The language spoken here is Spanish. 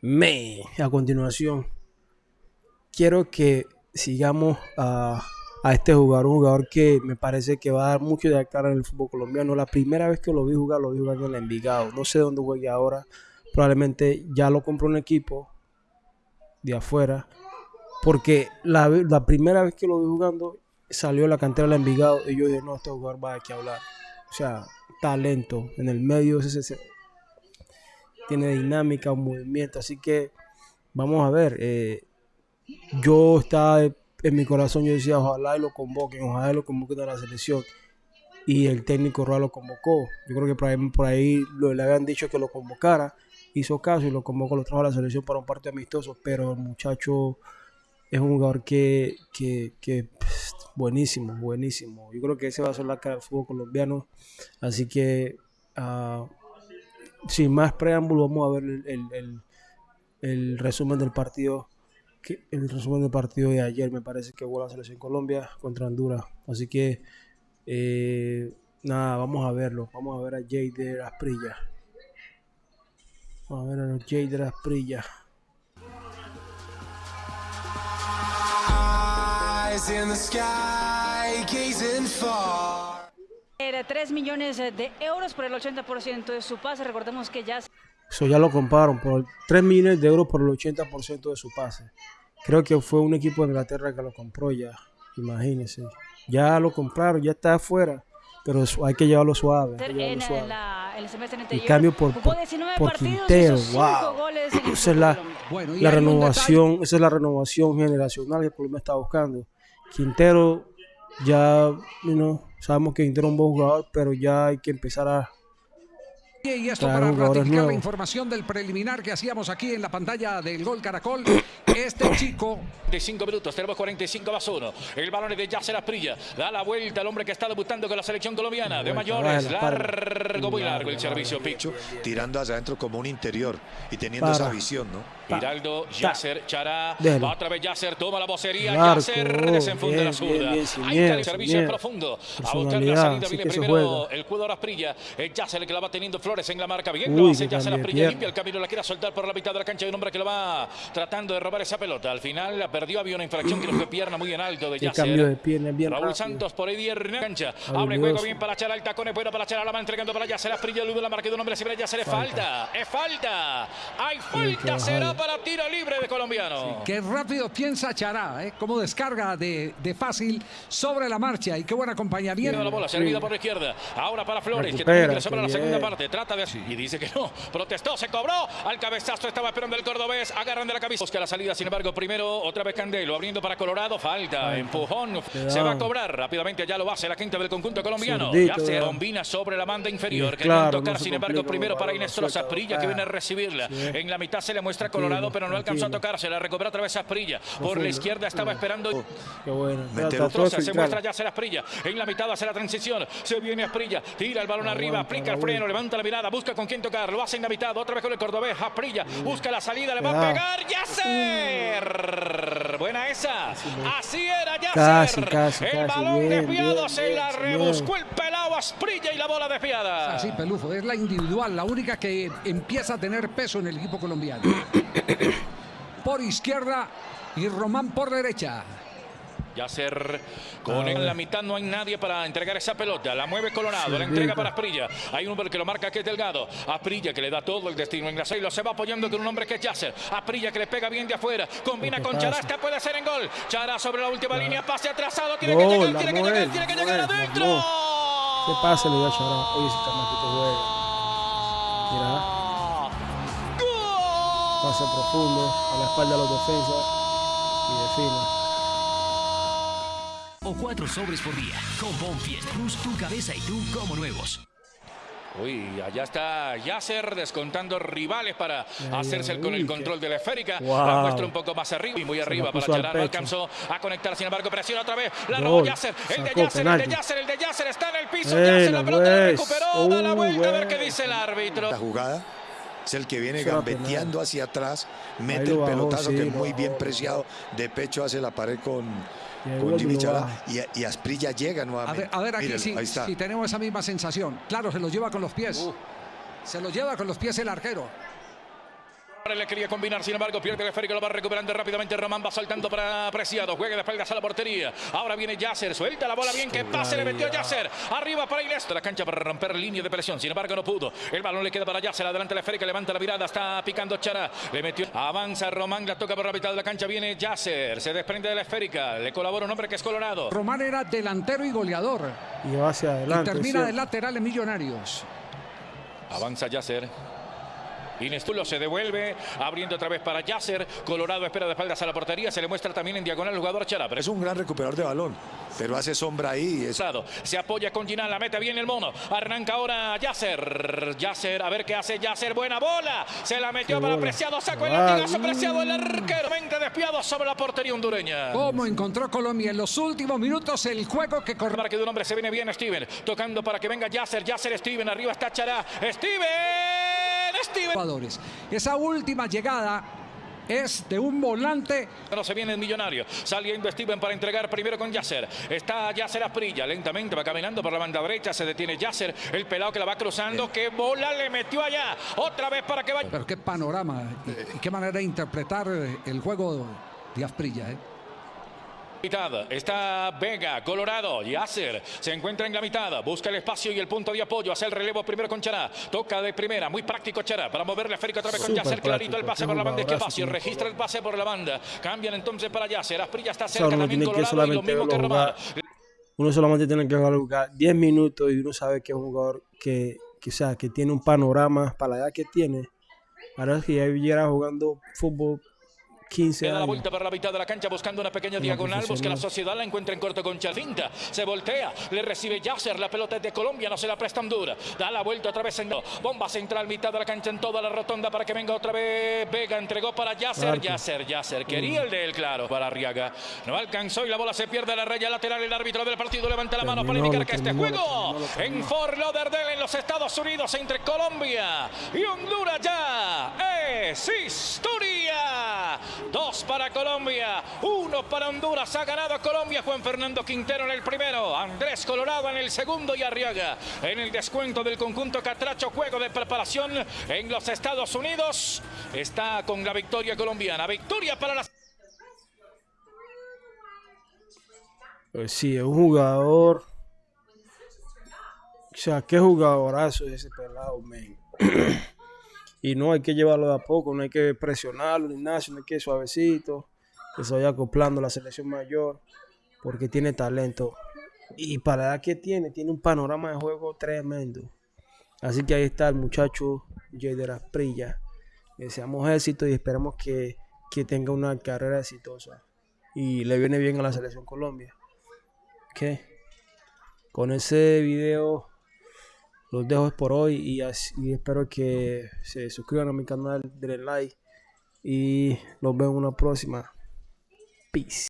Me, a continuación, quiero que sigamos a, este jugador, un jugador que me parece que va a dar mucho de cara en el fútbol colombiano. La primera vez que lo vi jugar, lo vi jugando en el Envigado. No sé dónde juegue ahora. Probablemente ya lo compró un equipo de afuera. Porque la, la primera vez que lo vi jugando, salió de la cantera del Envigado y yo dije, no, este jugador va a que hablar. O sea, talento en el medio, ese, tiene dinámica, un movimiento, así que vamos a ver. Eh, yo estaba en mi corazón, yo decía, ojalá y lo convoquen, ojalá y lo convoquen a la selección. Y el técnico Roa lo convocó. Yo creo que por ahí, por ahí le habían dicho que lo convocara. Hizo caso y lo convocó, lo trajo a la selección para un partido amistoso. Pero el muchacho es un jugador que, que, buenísimo, buenísimo. Yo creo que ese va a ser la cara del fútbol colombiano. Así que uh, sin más preámbulo, vamos a ver el, resumen del partido. el resumen del partido de ayer me parece que jugó la selección Colombia contra Honduras. Así que, eh, nada, vamos a verlo. Vamos a ver a Jader Asprilla. Vamos a ver a Jader Asprilla. in the sky, gazing far. 3 millones de euros por el 80% de su pase. Recordemos que ya... Eso ya lo compraron por 3 millones de euros por el 80% de su pase. Creo que fue un equipo de Inglaterra que lo compró ya. Imagínense. Ya lo compraron, ya está afuera. Pero hay que llevarlo suave. En, el cambio por, por, Quintero. Wow. Esa es la, la renovación, esa es la renovación generacional que el Colombia está buscando. Quintero ya, you sabemos que Inter es un buen jugador, pero ya hay que empezar a y esto para ratificar la información del preliminar que hacíamos aquí en la pantalla del Gol Caracol. Este chico. De 5 minutos, tenemos 45 más 1. El balón es de Yasser Asprilla. Da la vuelta al hombre que está debutando con la selección colombiana de mayores. Largo, muy largo el servicio Pichu. Tirando hacia adentro como un interior y teniendo esa visión, ¿no? Giraldo, Yasser, Chará. Va otra vez Yasser, toma la vocería. Yasser desenfunda la zurda. Ahí está el servicio profundo. A buscar la salida viene primero el cuidador Asprilla. Es Yasser el que la va teniendo Flores en la marca. Bien, lo hace Yasser Asprilla. Limpia el camino, la quiere soltar por la mitad de la cancha. Hay un hombre que lo va tratando de robar esa pelota. Al final la perdió, había una infracción que lo fue pierna muy en alto de Yasser. cambio de pierna bien Raúl Santos por ahí de cancha. Abre juego bien para echar el tacón, es bueno para echar la mano entregando para Yasser Asprilla. Ludo la marca de un hombre, siempre Yasser es falta. Es falta. Hay falta, será para tiro libre de colombiano. qué rápido piensa Chará, ¿eh? Cómo descarga de, de, fácil sobre la marcha y qué buen acompañamiento. la bola servida por la izquierda. Ahora para Flores, que también que la segunda parte. Trata de... Y dice que no. Protestó, se cobró. Al cabezazo estaba esperando el cordobés. Agarran de la cabeza. Busca la salida, sin embargo, primero otra vez Candelo. Abriendo para Colorado. Falta. Empujón. Se va a cobrar. Rápidamente ya lo hace la quinta del conjunto colombiano. ya se combina sobre la banda inferior. que tocar, sin embargo, primero para Inés. Prilla que viene a recibirla. En la mitad se le muestra Colorado, pero no alcanzó a tocar. Se la recupera otra vez Asprilla. Por la izquierda estaba esperando. Qué bueno. se muestra ya la Asprilla. En la mitad hace la transición. Se viene Asprilla. Tira el balón arriba. Aplica el freno. Levanta la mirada. Busca con quién tocar. Lo hace en la mitad. Otra vez con el cordobés. Asprilla. Busca la salida. Le va a pegar. Yacer. Buena esa. Así era Yacer. el balón desviado. Se la rebuscó el pelado Asprilla y la bola desviada. Así, Pelufo. Es la individual. La única que empieza a tener peso en el equipo colombiano. por izquierda y Román por derecha. Yacer con en la mitad no hay nadie para entregar esa pelota. La mueve Colorado, la entrega para Asprilla. Hay un hombre que lo marca que es Delgado. Asprilla que le da todo el destino en la lo se va apoyando con un hombre que es Yacer. Asprilla que le pega bien de afuera. Combina con Chará, esta puede ser en gol. Chará sobre la última línea, pase atrasado. Tiene que llegar, tiene que llegar, tiene que llegar adentro. ¿Qué pasa le Chará? Oye, juega. Mira. Pase profundo, a la espalda de los defensas y define. O cuatro sobres por día. Con Bonfiest Plus, tu cabeza y tú como nuevos. Uy, allá está Yasser descontando rivales para hacerse con el control de la esférica. La muestra un poco más arriba y muy arriba para Chará. No alcanzó a conectar, sin embargo, presiona otra vez. La robó Yasser. El de Yasser, el de Yasser, el de Yasser está en el piso. Yasser, la pelota la pues. recuperó. Da la vuelta a ver qué dice el árbitro. La jugada es el que viene gambeteando hacia atrás, mete el pelotazo que es muy bien preciado, de pecho hace la pared con, con Jimmy Chala y, Asprilla llega nuevamente. A ver, aquí sí, si tenemos esa misma sensación. Claro, se lo lleva con los pies. Uh. Se lo lleva con los pies el arquero Le quería combinar, sin embargo, pierde el esférico, lo va recuperando rápidamente. Román va saltando para Preciado. Juega de espaldas a la portería. Ahora viene Yasser, suelta la bola bien, que pase, le metió Yasser. Arriba para Inés. La cancha para romper línea de presión, sin embargo, no pudo. El balón le queda para Yasser, adelante la esférica, levanta la mirada, está picando Chara. Le metió, avanza Román, la toca por la mitad de la cancha, viene Yasser, se desprende de la esférica, le colabora un hombre que es colorado. Román era delantero y goleador. Y va hacia adelante. Y termina de lateral en Millonarios. Avanza Yasser. Inestulo se devuelve, abriendo otra vez para Yasser. Colorado espera de espaldas a la portería. Se le muestra también en diagonal al jugador Chara. Es un gran recuperador de balón, pero hace sombra ahí. Es... Se apoya con Ginal, la mete bien el mono. Arranca ahora Yasser. Yasser, a ver qué hace Yasser. Buena bola. Se la metió para Preciado. Sacó el latigazo Preciado. El arquero. Mente despiado sobre la portería hondureña. ¿Cómo encontró Colombia en los últimos minutos el juego que corre? Para que de un hombre se viene bien Steven. Tocando para que venga Yasser. Yasser Steven. Arriba está Chara. Steven. Jugadores. Esa última llegada es de un volante. No se viene el millonario. Saliendo Steven para entregar primero con Yasser. Está Yasser Aprilla. Lentamente va caminando por la banda derecha. Se detiene Yasser. El pelado que la va cruzando. ¡Qué bola le metió allá! Otra vez para que vaya. Pero qué panorama y, qué manera de interpretar el juego de Asprilla. ¿eh? Está Vega, Colorado, Yasser se encuentra en la mitad, busca el espacio y el punto de apoyo, hace el relevo primero con Chará, toca de primera, muy práctico Chará, para moverle a Férico otra vez con Yasser, clarito el pase por la banda, espacio, registra el pase por la banda, cambian entonces para Yasser, Asprilla está cerca también Colorado y lo mismo que. Uno solamente tiene que jugar 10 minutos y uno sabe que es un jugador que, que, sea, que tiene un panorama para la edad que tiene. Ahora que ya viviera jugando fútbol 15 da la vuelta por la mitad de la cancha buscando una pequeña diagonal. Busca la sociedad, la encuentra en corto con Chavinta. Se voltea, le recibe Yasser. La pelota es de Colombia, no se la prestan dura. Da la vuelta otra vez en bomba central, mitad de la cancha en toda la rotonda para que venga otra vez. Vega entregó para Yasser. Yasser, Yasser. Quería el de él, claro, para Arriaga. No alcanzó y la bola se pierde a la raya lateral. El árbitro del partido levanta la mano para indicar que este juego en Fort Lauderdale, en los Estados Unidos, entre Colombia y Honduras ya es historia. Dos para Colombia, uno para Honduras. Ha ganado Colombia Juan Fernando Quintero en el primero, Andrés Colorado en el segundo y Arriaga en el descuento del conjunto Catracho. Juego de preparación en los Estados Unidos. Está con la victoria colombiana. Victoria para las... Pues sí, es un jugador. O sea, qué jugadorazo es ese pelado, men. Y no hay que llevarlo de a poco, no hay que presionarlo nada, sino hay que suavecito, que se vaya acoplando la selección mayor, porque tiene talento. Y para la edad que tiene, tiene un panorama de juego tremendo. Así que ahí está el muchacho Jader Asprilla. Deseamos éxito y esperamos que, que tenga una carrera exitosa. Y le viene bien a la selección Colombia. ¿Qué? Con ese video los dejo por hoy y, espero que se suscriban a mi canal, denle like y los veo en una próxima. Peace.